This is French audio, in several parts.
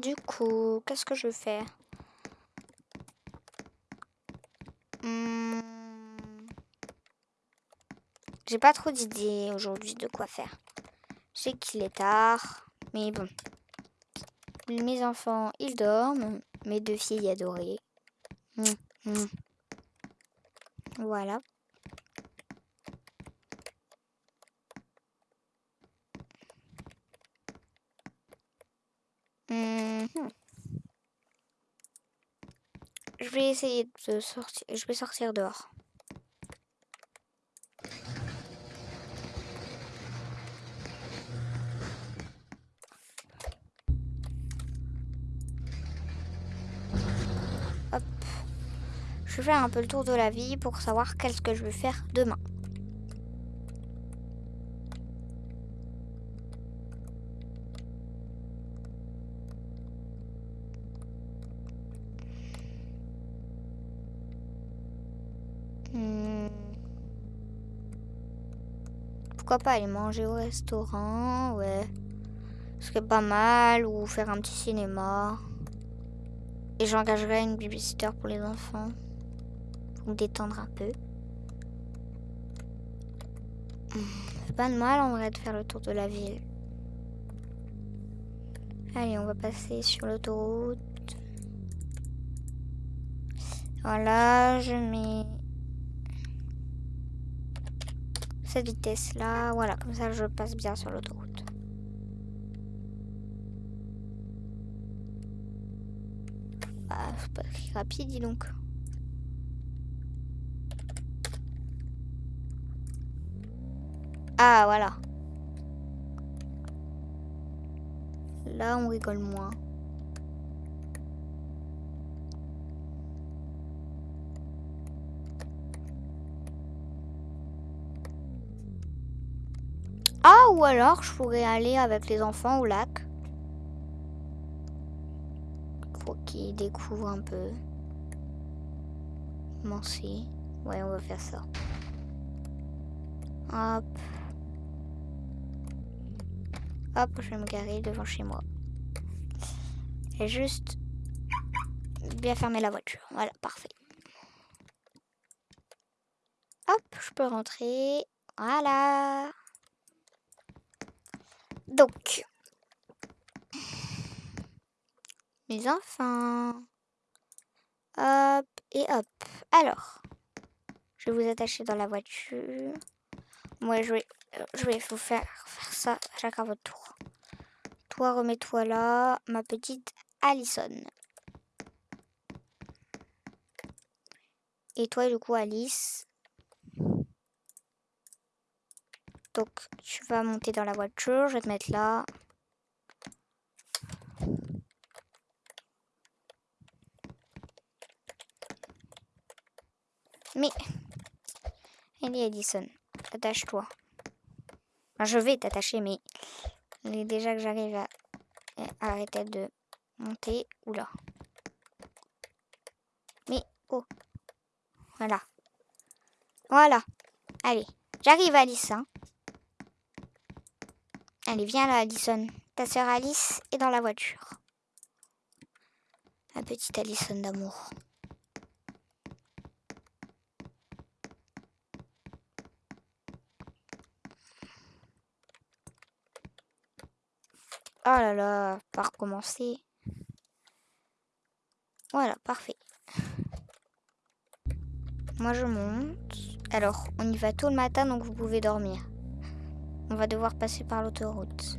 du coup, qu'est-ce que je fais? Hmm. J'ai pas trop d'idées aujourd'hui de quoi faire. Je sais qu'il est tard, mais bon. Mes enfants, ils dorment. Mes deux filles adorées. Hum, hum. Voilà. Hum, je vais essayer de sortir. Je vais sortir dehors. Je vais faire un peu le tour de la vie pour savoir qu'est-ce que je vais faire demain. Pas aller manger au restaurant, ouais. Ce serait pas mal, ou faire un petit cinéma. Et j'engagerai une babysitter pour les enfants me détendre un peu. C'est pas de mal en vrai de faire le tour de la ville. Allez, on va passer sur l'autoroute. Voilà, je mets cette vitesse là. Voilà, comme ça je passe bien sur l'autoroute. Ah, c'est pas rapide, dis donc. Ah, voilà. Là, on rigole moins. Ah, ou alors, je pourrais aller avec les enfants au lac. Pour qu'ils découvrent un peu. C'est? Ouais, on va faire ça. Hop. Hop, je vais me garer devant chez moi. Et juste bien fermer la voiture. Voilà, parfait. Hop, je peux rentrer. Voilà. Donc, mes enfants. Hop et hop. Alors, je vais vous attacher dans la voiture. Moi, je vais, vous faire, faire ça chacun votre tour. Toi, remets-toi là, ma petite Allison. Et toi, du coup, Alice. Donc, tu vas monter dans la voiture. Je vais te mettre là. Mais, allez, Addison. Attache-toi. je vais t'attacher, mais déjà que j'arrive à, arrêter de monter. Oula. Mais, oh. Voilà. Voilà. Allez, j'arrive Alice. Hein. Allez, viens là, Alison. Ta sœur Alice est dans la voiture. Ma petite Alison d'amour. Oh là là, pas recommencer. Voilà, parfait. Moi je monte. Alors, on y va tôt le matin, donc vous pouvez dormir. On va devoir passer par l'autoroute.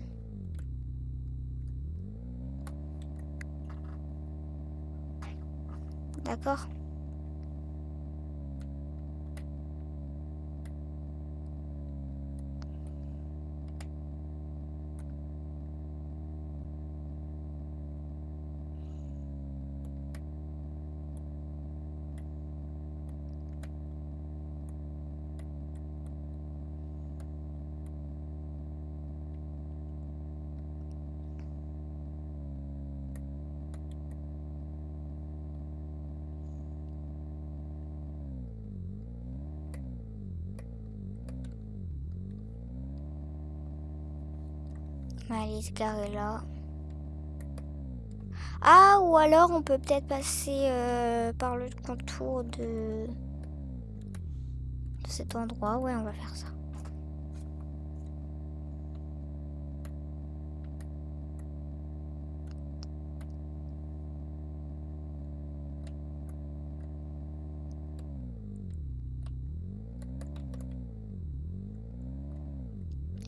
D'accord? Garer là. Ah, ou alors on peut peut-être passer euh, par le contour de... de cet endroit. Ouais, on va faire ça.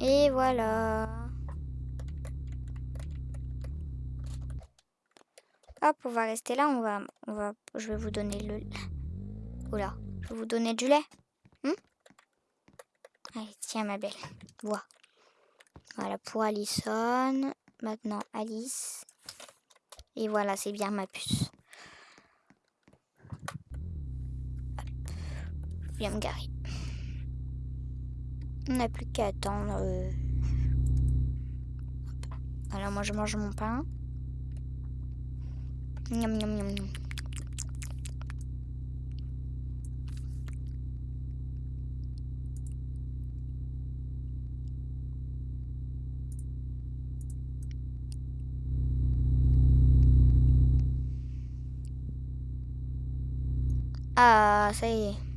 Et voilà. Hop, on va rester là. On va, on va, je vais vous donner le. Oula, je vais vous donner du lait. Hmm Allez, tiens ma belle. Bois. Voilà pour Alison. Maintenant Alice. Et voilà, c'est bien ma puce. Je viens me garer. On n'a plus qu'à attendre. Euh. Voilà, moi je mange mon pain. Miam, miam, miam, miam. Ah, ça y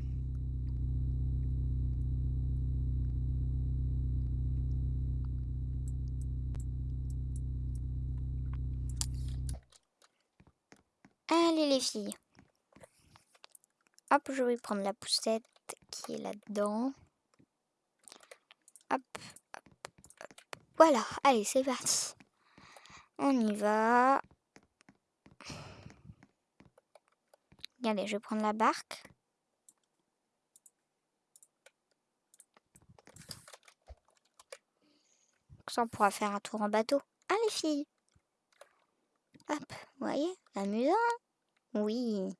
est. les filles. Hop, je vais prendre la poussette qui est là-dedans. Hop, Voilà, allez, c'est parti. On y va. Regardez, je vais prendre la barque. Ça, on pourra faire un tour en bateau. Allez, filles. Hop, voyez, amusant. Oui.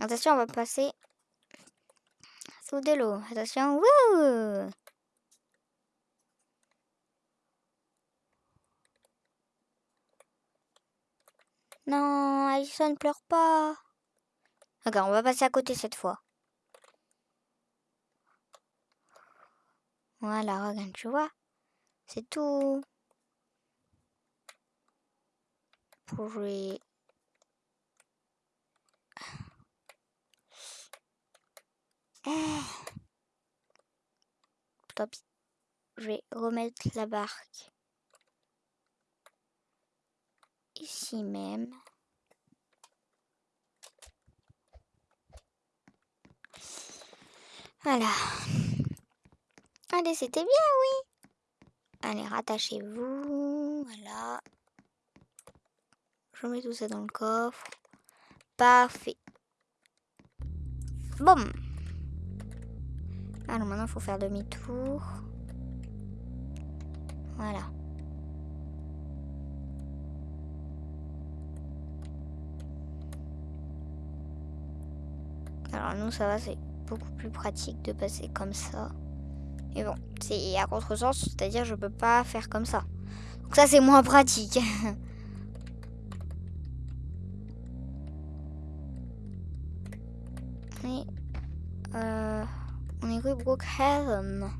Attention, on va passer de l'eau. Attention. Wouh non, Alison ne pleure pas. Regarde, on va passer à côté cette fois. Voilà, regarde, tu vois. C'est tout. Pour jouer Ah. Top. Je vais remettre la barque ici même. Voilà. Allez, c'était bien, oui. Allez, rattachez-vous. Voilà. Je mets tout ça dans le coffre. Parfait. Bon. Alors maintenant, il faut faire demi-tour. Voilà. Alors nous, ça va, c'est beaucoup plus pratique de passer comme ça. Et bon, c'est à contresens, c'est-à-dire je peux pas faire comme ça. Donc ça, c'est moins pratique. rue Brookhaven.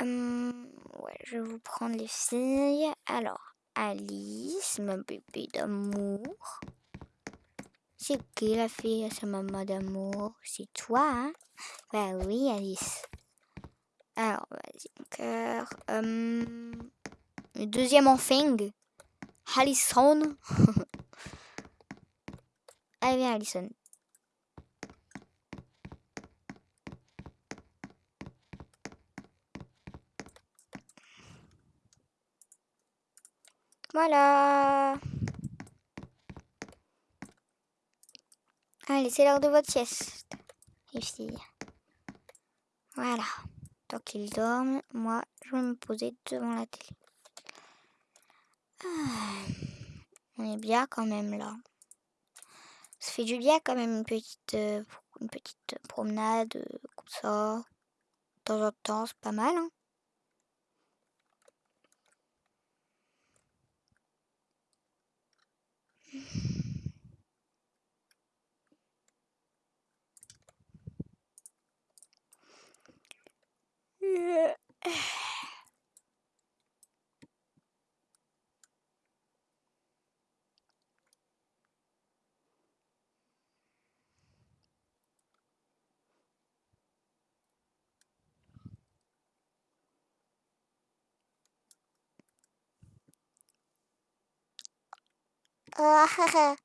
Hum, ouais, je vais vous prendre les filles. Alors, Alice, ma bébé d'amour. C'est qui la fille sa maman d'amour? C'est toi, hein? Bah oui, Alice. Alors, vas-y, cœur. Hum, le deuxième enfant. Allison. Allez, viens, Allison. Voilà. Allez, c'est l'heure de votre sieste, filles. Voilà. Tant qu'ils dorment, moi, je vais me poser devant la télé. Ah. on est bien quand même là. Ça fait du bien quand même une petite, euh, une petite promenade euh, comme ça. De temps en temps, c'est pas mal. Hein. Yeah. 啊哈哈